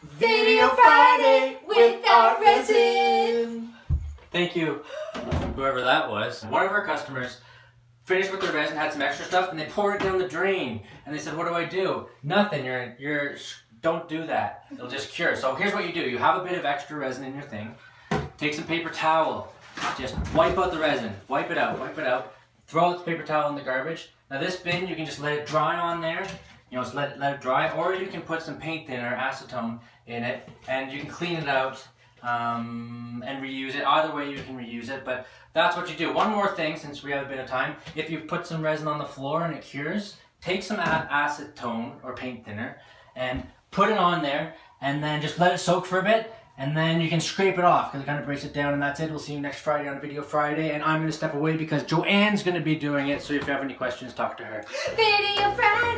Video Friday with our resin. Thank you, whoever that was. One of our customers finished with their resin, had some extra stuff, and they poured it down the drain. And they said, "What do I do?" Nothing. You're you're don't do that. It'll just cure. So here's what you do: you have a bit of extra resin in your thing. Take some paper towel. Just wipe out the resin. Wipe it out. Wipe it out. Throw the paper towel in the garbage. Now this bin, you can just let it dry on there. You know, just let let it dry, or you can put some paint thinner, acetone, in it, and you can clean it out um, and reuse it. Either way, you can reuse it, but that's what you do. One more thing, since we have a bit of time. If you put some resin on the floor and it cures, take some acetone or paint thinner and put it on there, and then just let it soak for a bit, and then you can scrape it off because it kind of breaks it down and that's it. We'll see you next Friday on Video Friday and I'm going to step away because Joanne's going to be doing it. So if you have any questions, talk to her. Video Friday